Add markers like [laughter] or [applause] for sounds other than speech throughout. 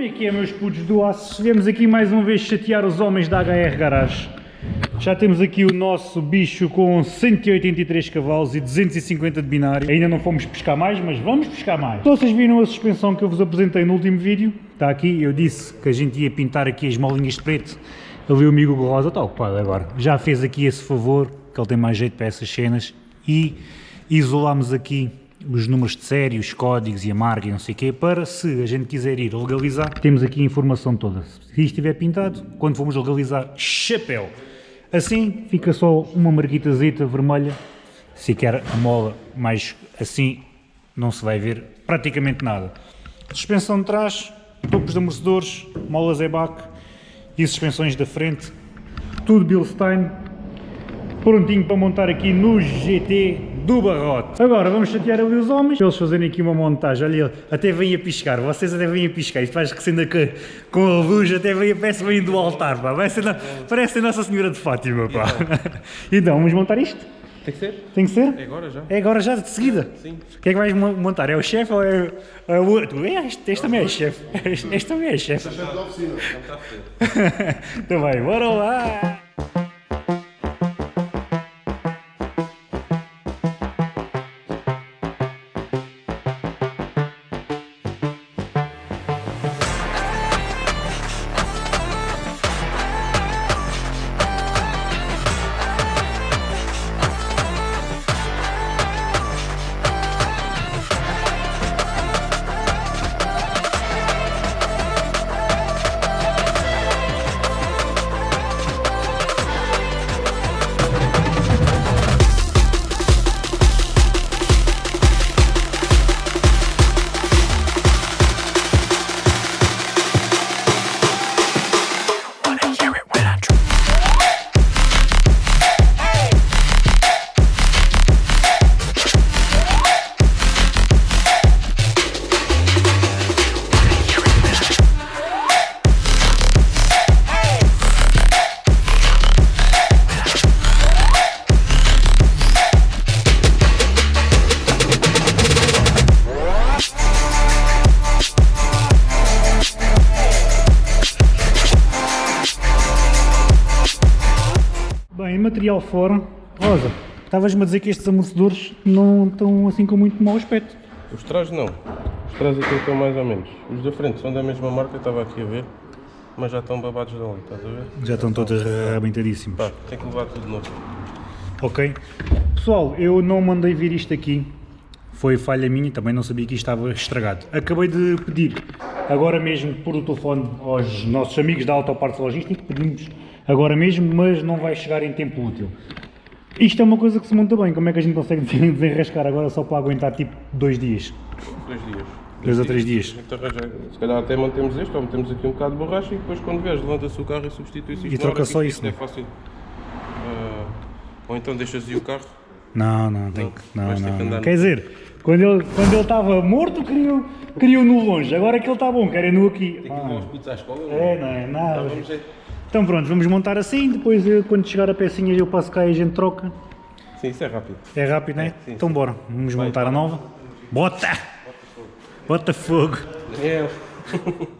como é que é, meus putos do aço? Viemos aqui mais uma vez chatear os homens da HR Garage. Já temos aqui o nosso bicho com 183 cavalos e 250 de binário. Ainda não fomos pescar mais, mas vamos pescar mais. Então vocês viram a suspensão que eu vos apresentei no último vídeo? Está aqui, eu disse que a gente ia pintar aqui as molinhas de preto. Ali o amigo Rosa está ocupado agora. Já fez aqui esse favor, que ele tem mais jeito para essas cenas. E isolámos aqui os números de série, os códigos e a marca e não sei o quê, para se a gente quiser ir legalizar, temos aqui a informação toda. Se isto estiver pintado, quando formos legalizar, chapéu! Assim fica só uma marquitazita vermelha, se quer a mola, mas assim não se vai ver praticamente nada. Suspensão de trás, topos de amortecedores, molas EBAC e suspensões da frente, tudo Bilstein, prontinho para montar aqui no GT do barrote. Agora vamos chatear ali os homens, eles fazerem aqui uma montagem, olha, até vêm a piscar, vocês até vêm a piscar, isto faz que sendo com a luz, até vem a peça vem do altar, pá. Vai ser, parece a Nossa Senhora de Fátima, pá. [laughs] Então, vamos montar isto? Tem que ser? Tem que ser? É agora já. É agora já, de seguida? Sim. O que é que vais montar? É o chefe ou é, é o outro? É, este, este também é chefe. [laughs] Este, este também é chefe. Este é chefe da oficina. [laughs] então vai, bora lá! Material fora. Rosa, estavas-me a dizer que estes amortecedores não estão assim com muito mau aspecto. Os trás não. Os trás aqui estão mais ou menos. Os da frente são da mesma marca, estava aqui a ver. Mas já estão babados de óleo, estás a ver? Já estão todos arrebentadíssimos. Pá, tem que levar tudo de novo. Ok. Pessoal, eu não mandei vir isto aqui. Foi falha minha, também não sabia que isto estava estragado. Acabei de pedir, agora mesmo por o telefone, aos nossos amigos da Autopartes Logística, pedimos agora mesmo, mas não vai chegar em tempo útil. Isto é uma coisa que se monta bem, como é que a gente consegue [laughs] desenrascar agora só para aguentar tipo dois dias? Dois dias. Dois ou três dias. Se calhar até mantemos este, ou metemos aqui um bocado de borracha e depois quando vês levanta-se o carro e substitui-se isto. E troca só isso, é fácil. Uh, ou então deixas ir o carro. Não, não, tem que. Não, não, não. Quer dizer, quando ele, quando ele estava morto, queriam, queriam no longe. Agora que ele está bom, querem no aqui. Tem que levar os putos à escola? É, não é nada. Então, vamos então pronto, vamos montar assim, depois eu, quando chegar a pecinha eu passo cá e a gente troca. Sim, isso é rápido. É rápido, não é? Sim, então sim. bora, vamos Vai, montar a nova. Bota! Bota fogo! Daniel! Vais lá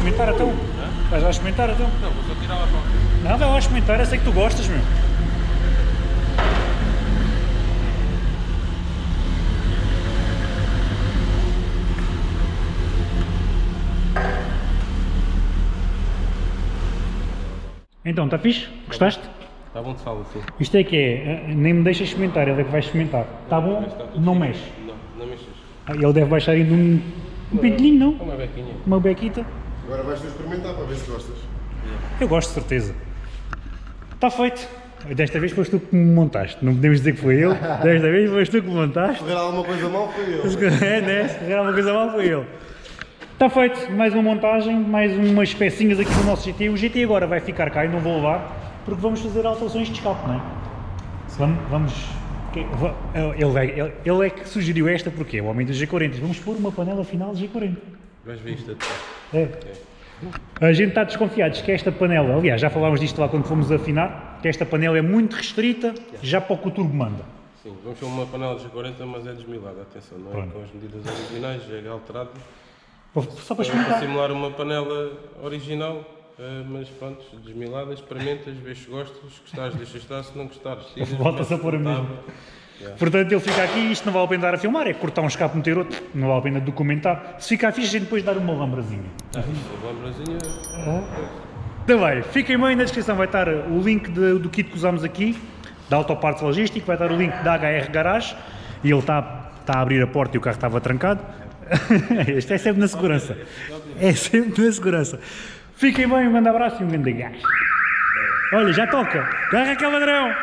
experimentar então? Vais lá experimentar então? Não, vou só tirar lá para Não, vai lá experimentar, eu sei que tu gostas, meu. Então, está fixe? Gostaste? Está bom de sal assim. Isto é que é, eh, nem me deixa experimentar, ele é que vai experimentar. Está bom? Tudo Não mexe. Não, não mexes. Ah, Ele deve baixar ainda um, um pintelinho, não? Uma bequinha. Uma bequita. Agora vais-te experimentar para ver se gostas. Eu gosto, de certeza. Está feito. Desta vez foste tu que me montaste. Não podemos dizer que foi ele. [laughs] Desta vez foste tu que me montaste. Se correr alguma coisa mal, foi eu. É, né? Se calhar uma coisa mal foi ele. Está feito. Mais uma montagem, mais umas pecinhas aqui do nosso GT. O GT agora vai ficar cá e não vou levar, porque vamos fazer alterações de escape, não é? Vamos... vamos ele, ele- ele é que sugeriu esta porque é o homem do G40. Vamos pôr uma panela final de G40. Até. É. A gente está desconfiados que esta panela, aliás, já falámos disto lá quando fomos afinar, que esta panela é muito restrita já para o que o turbo manda. Sim, vamos ter uma panela de G40, mas é desmilada, atenção, não é Pronto. com as medidas originais, é alterado. Só para Para experimentar. simular uma panela original, eh, mas pronto, desmilada, experimentas, vês se gostas, se gostares, deixas estar, se não gostares, [laughs] tiras, Volta-se a pôr a mesma. Yeah. Portanto, ele fica aqui e isto não vale a pena dar a filmar, é cortar um escape, meter outro, não vale a pena documentar. Se ficar fixe, a gente depois dar uma lambrazinha. Ah, isto, a lambrazinha, Então vai, fiquem bem, na descrição vai estar o link de- do kit que usámos aqui, da Autopartes Logística, vai estar o link da HR Garage, e ele está, está a abrir a porta e o carro estava trancado. [laughs] este é sempre na segurança. É sempre na segurança. Fiquem bem, um grande abraço e um grande gás. Olha, já toca. Garra aquele ladrão.